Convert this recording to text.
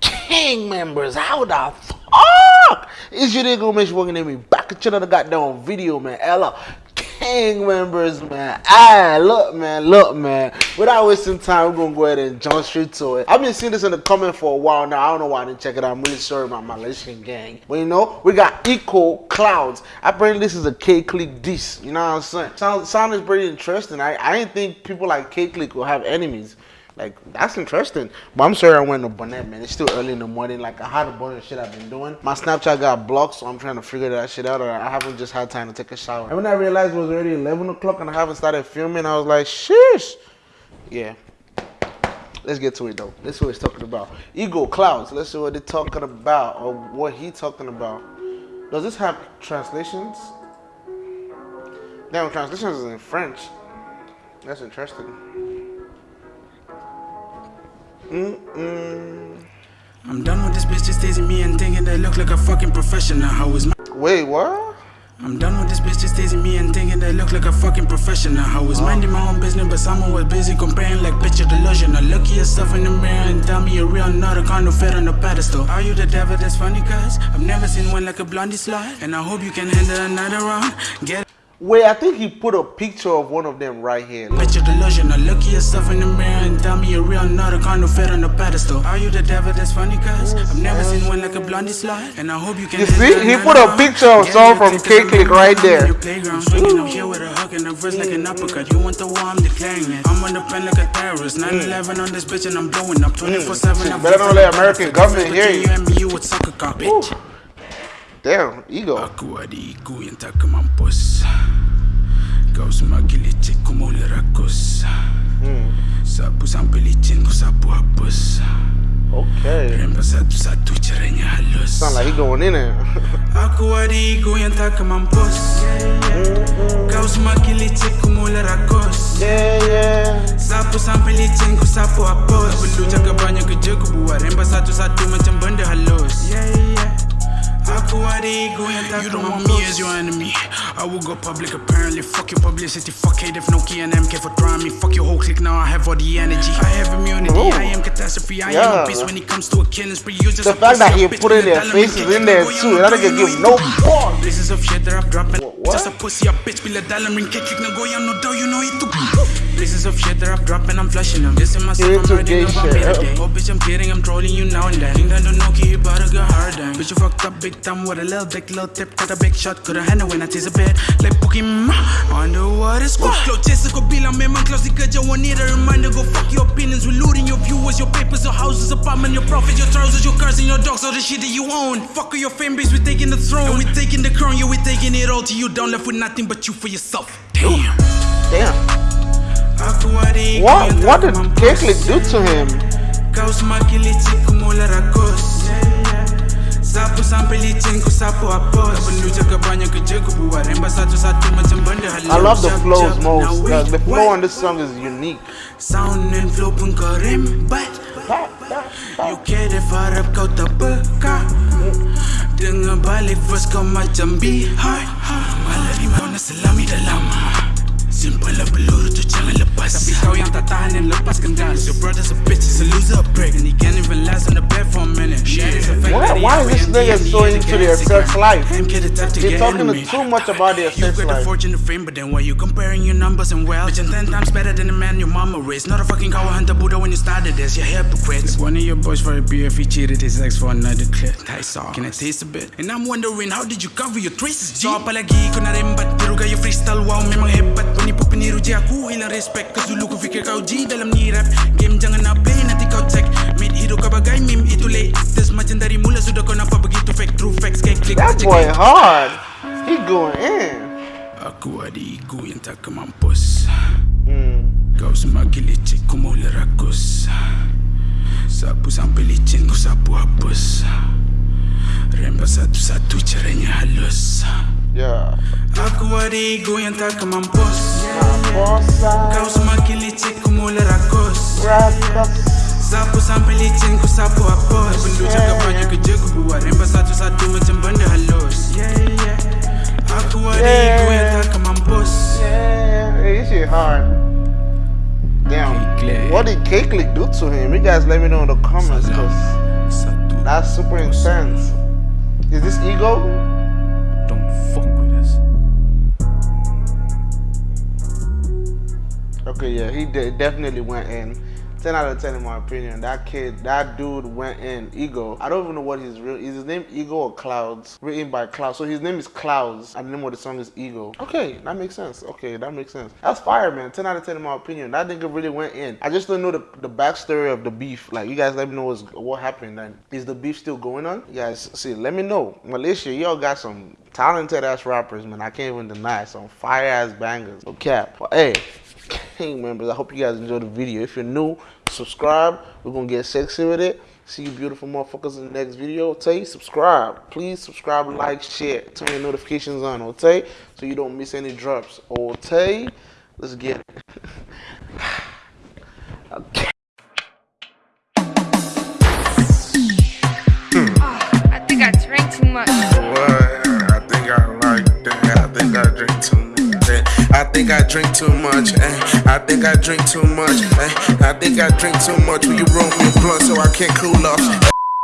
gang members, how the fuck is your nigga Mish working at me? Back at you the goddamn video, man. Ella, gang members, man. Ah, look, man, look, man. Without wasting time, we're gonna go ahead and jump straight to it. I've been seeing this in the comment for a while now. I don't know why I didn't check it out. I'm really sorry about my Malaysian gang. But you know, we got Ego Clouds. Apparently, this is a K Clique diss. You know what I'm saying? Sound, is pretty interesting. I, I didn't think people like K Clique will have enemies. Like that's interesting. But I'm sorry I went to Bonnet, man. It's still early in the morning. Like I had a bunch of shit I've been doing. My Snapchat got blocked, so I'm trying to figure that shit out. Or I haven't just had time to take a shower. And when I realized it was already 11 o'clock and I haven't started filming, I was like, sheesh. Yeah. Let's get to it though. Let's see what he's talking about. Ego clouds. Let's see what they're talking about or what he talking about. Does this have translations? Damn, translations is in French. That's interesting. Mm-mm. I'm done with this bitch just teasing me and thinking they look like a fucking professional. How is my Wait, what? I'm done with this bitch just teasing me and thinking they look like a fucking professional. I was minding my own business, but someone was busy comparing like picture delusion. I look at yourself in the mirror and tell me you're real, not a kind of fit on a pedestal. Are you the devil that's funny, cuz? I've never seen one like a blondie slide, and I hope you can handle another round. Get Wait, I think he put a picture of one of them right here. Picture delusion. I look at yourself in the mirror and tell me you're real, not a kind of fit on a pedestal. Are you the devil that's funny, cuz? I've never seen one like a blondie slide, and I hope you can You see? He put a picture of someone from taste K-Clique right there. playground, swinging up here with a hook and a verse like an uppercut. You want the war, I'm declaring it. I'm on the pen like a terrorist. Mm. 9-11 on this bitch and I'm blowing up mm. 24-7. I'm Better not let American government hear you. You and me, you with sucker cop, bitch. Damn, ego. Aku adikku yang tak kemampus. Kau semua licik ku mula rakus. Sapu sampai licin ku sapu hapus. Okay. Satu-satu caranya halus. Sound like he going in there. Aku adikku yang tak kemampus. Kau semakin licik ku mula rakus. Yeah, yeah. Sapu sampai licin ku sapu hapus. Tak perlu jaga banyak kerja ku buat satu-satu macam benda halus You don't want me as your enemy. I will go public apparently. Fuck your publicity. Fuck hate if no Nokia and MK for trying me. Fuck your whole clique. Now I have all the energy. I have immunity. Ooh. I am catastrophe. I am a beast when it comes to a killing spree. You just The fact that he a bitch put in their faces in there too. you That know, nigga you give know no it. fuck. Places of shit that I've dropped What? Just a pussy, a bitch be Bila dalam ring. Kick goyang no doubt You know it too. Places of shit that I've dropped and I'm flushing them. This is myself, You I'm writing gay about me today Oh bitch, I'm kidding, I'm trolling you now and then. Think that don't know, you better get hard then. Bitch, you fucked up big time with a little dick, little tip Got a big shot, could've handled when I taste a bit. Like Pokemon, underwater squad Flow chaser ko bilang memang close kerja One need a reminder, go fuck your opinions. We're looting your viewers, your papers, your houses, apartment Your profit, your trousers, your cars and your dogs All the shit that you own. Fuck your fan base, we taking the throne. And we taking the crown, yeah, we taking it all to you Down left with nothing but you for yourself Damn Damn. What what did mampus. Do to him? Kau semakin licik ku mula rakus Sapu sampai licin ku sapu hapus perlu jaga banyak kerja ku buat Rembat satu-satu macam benda I love the flows most. now The, flow on this song is unique. Sound and flow pun kau rembat You care if kau tak peka Dengar balik verse kau macam be Malah di mana selami dalam Simple lah peluru tu jangan lepas Tapi kau yang tak tahan dan lepaskan gas Your brother's a bitch, he's a loser, a prick And he can't even last on the bed for a minute Shit Why, why is this nigga so into the their sex life? Him the type to They're talking too much about their sex life You got the fortune and fame, but then why you comparing your numbers and wealth? Bitch, I'm ten times better than the man your mama raised. Not a fucking cow hunter Buddha when you started this. You're hypocrites. One of your boys for a beer if he cheated his ex for another clip. I saw. Can I taste a bit? And I'm wondering how did you cover your traces, G? So apalagi ko na Pero kayo freestyle wow memang hebat Peniru G aku hilang respect. Cause dulu ko fikir kau G dalam ni rap. Game jangan nak play nanti kau check. Mid hero kau bagai meme itu latest. Macam dari mula sudah kau nampak begitu fake. True facts kayak klik That boy hard. He going in. Aku adikku yang tak kemampus. Mm. Kau semakin licik ku mula rakus. Sapu sampai licin ku sapu hapus Rembat satu-satu caranya halus Yeah. Aku adikku yang tak kemampus Bossa, Kau semakin licik ku mula rakus Sapu sampai licin ku sapu hapus perlu jaga banyak kerja ku buat Rembat satu-satu macam benda halus Aku adikku yang tak kemampus Yeah, hey, this shit hard. Damn. What did K-Clique do to him? You guys let me know in the comments. That's super intense. Is this ego? Don't fuck with us. Okay, yeah, he de- definitely went in. 10 out of 10 in my opinion. That kid, that dude went in. Ego. I don't even know what his real is his name Ego or Clouds? Written by Clouds. So his name is Clouds and the name of the song is Ego. Okay, that makes sense. Okay, that makes sense. That's fire, man. 10 out of 10 in my opinion. That nigga really went in. I just don't know the, the backstory of the beef. Like you guys let me know what happened then. Is the beef still going on? You guys see, let me know. Malaysia, y'all got some talented ass rappers, man. I can't even deny it. Some fire ass bangers. Cap. But hey, King members, I hope you guys enjoyed the video. If you're new, subscribe. We're gonna get sexy with it. See you beautiful motherfuckers in the next video. Okay, subscribe. Please subscribe, like, share, turn your notifications on, okay? So you don't miss any drops. Okay? Let's get it. Think I drink too much. eh. I think I drink too much. eh. I think I drink too much. Will you roll me a blunt so I can't cool off?